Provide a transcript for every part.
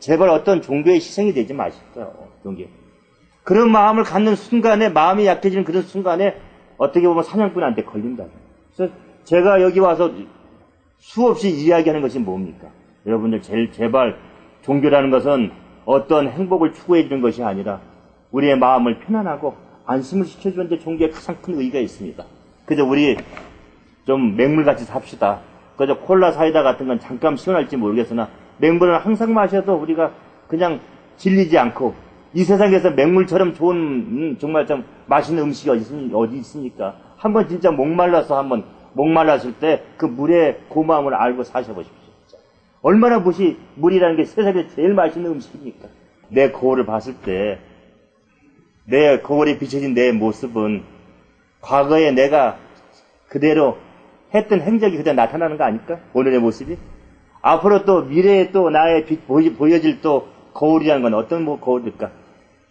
제발 어떤 종교의 희생이 되지 마십시오. 종교. 그런 마음을 갖는 순간에 마음이 약해지는 그런 순간에 어떻게 보면 사냥꾼한테 걸린다. 그래서 제가 여기 와서 수없이 이야기하는 것이 뭡니까? 여러분들 제일 제발 종교라는 것은 어떤 행복을 추구해 주는 것이 아니라 우리의 마음을 편안하고 안심을 시켜주는 데 종교에 가장 큰 의의가 있습니다. 그저 우리 좀 맹물같이 삽시다. 그저 콜라 사이다 같은 건 잠깐 시원할지 모르겠으나 맹물은 항상 마셔도 우리가 그냥 질리지 않고 이 세상에서 맹물처럼 좋은 음, 정말 좀 맛있는 음식이 어디, 있습니까? 한번 진짜 목말라서 한번 목말랐을 때 그 물의 고마움을 알고 사셔보십시오. 얼마나 무시 물이라는 게 세상에 제일 맛있는 음식입니까? 내 거울을 봤을 때 내 거울에 비춰진 내 모습은 과거에 내가 그대로 했던 행적이 그대로 나타나는 거 아닐까? 오늘의 모습이? 앞으로 또 미래에 또 나의 빛 보여질 또 거울이라는 건 어떤 뭐 거울일까?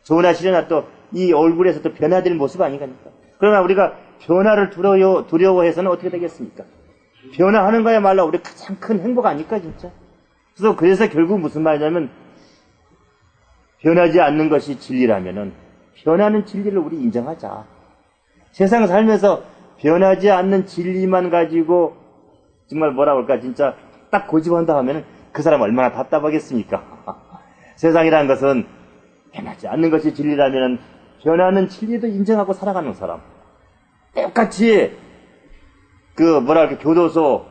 좋으나 싫으나 또 이 얼굴에서 또 변화될 모습 아닌가니까. 그러나 우리가 변화를 두려워, 두려워해서는 어떻게 되겠습니까? 변화하는 거야말로 우리 가장 큰 행복 아닐까, 진짜? 그래서, 그래서 결국 무슨 말이냐면, 변하지 않는 것이 진리라면은, 변하는 진리를 우리 인정하자. 세상 살면서 변하지 않는 진리만 가지고, 정말 뭐라 그럴까, 진짜 딱 고집한다 하면은 그 사람 얼마나 답답하겠습니까? 세상이라는 것은 변하지 않는 것이 진리라면 변하는 진리도 인정하고 살아가는 사람. 똑같이 그 뭐랄까 교도소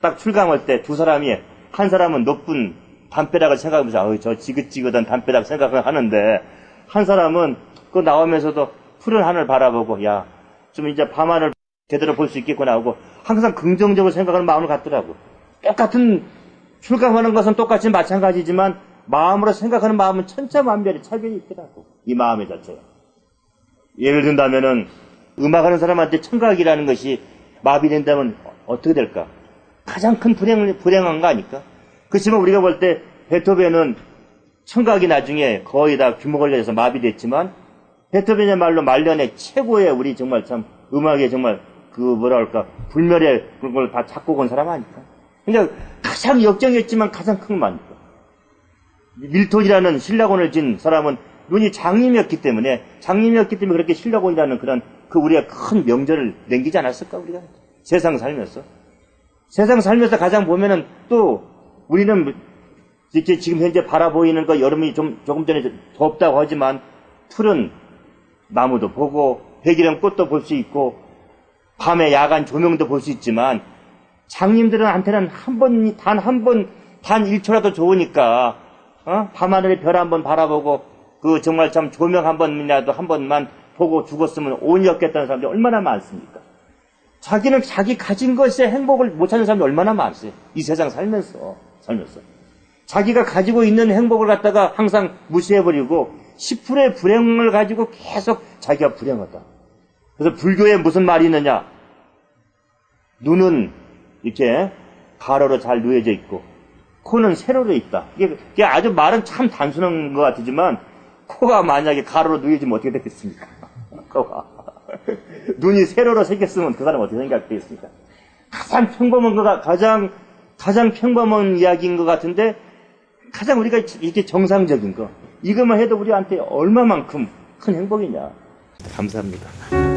딱 출감할 때 두 사람이 한 사람은 높은 담벼락을 생각하면서 아유 저 지긋지긋한 담벼락 생각을 하는데 한 사람은 그 나오면서도 푸른 하늘 바라보고 야 좀 이제 밤하늘 제대로 볼수 있겠구나 하고 항상 긍정적으로 생각하는 마음을 갖더라고. 똑같은 출감하는 것은 똑같이 마찬가지지만 마음으로 생각하는 마음은 천차만별의 차별이 있더라고. 이 마음의 자체가. 예를 든다면은 음악하는 사람한테 청각이라는 것이 마비된다면 어떻게 될까? 가장 큰 불행을, 불행한 거 아닐까? 그렇지만 우리가 볼 때 베토벤은 청각이 나중에 거의 다 규모 걸려서 마비됐지만 베토벤의 말로 말년에 최고의 우리 정말 참 음악의 정말 그 뭐라 할까 불멸의 그런 걸다 작곡 한 사람 아닐까? 그러니까 가장 역정했지만 가장 큰 만. 밀톤이라는 신라곤을 진 사람은 눈이 장님이었기 때문에 장님이었기 때문에 그렇게 신라곤이라는 그런 그 우리가 큰 명절을 남기지 않았을까 우리가 세상 살면서 세상 살면서 가장 보면은 또 우리는 이렇게 지금 현재 바라보이는 거 여름이 좀 조금 전에 덥다고 하지만 푸른 나무도 보고 백이랑 꽃도 볼 수 있고 밤에 야간 조명도 볼 수 있지만 장님들한테는 한 번 단 한 번 단 1초라도 좋으니까 어? 밤하늘의 별 한 번 바라보고 그 정말 참 조명 한 번이라도 한 번만 보고 죽었으면 온이 없겠다는 사람들이 얼마나 많습니까? 자기는 자기 가진 것에 행복을 못 찾는 사람이 얼마나 많으세요? 이 세상 살면서 살면서 자기가 가지고 있는 행복을 갖다가 항상 무시해버리고 10%의 불행을 가지고 계속 자기가 불행하다. 그래서 불교에 무슨 말이 있느냐? 눈은 이렇게 가로로 잘 누워져 있고 코는 세로로 있다. 이게, 이게 아주 말은 참 단순한 것 같지만 코가 만약에 가로로 누워지면 어떻게 되겠습니까? 코가. 눈이 세로로 생겼으면 그 사람 어떻게 생각되겠습니까? 가장 평범한 거가 가장 가장 평범한 이야기인 것 같은데 가장 우리가 이렇게 정상적인 거 이것만 해도 우리한테 얼마만큼 큰 행복이냐. 감사합니다.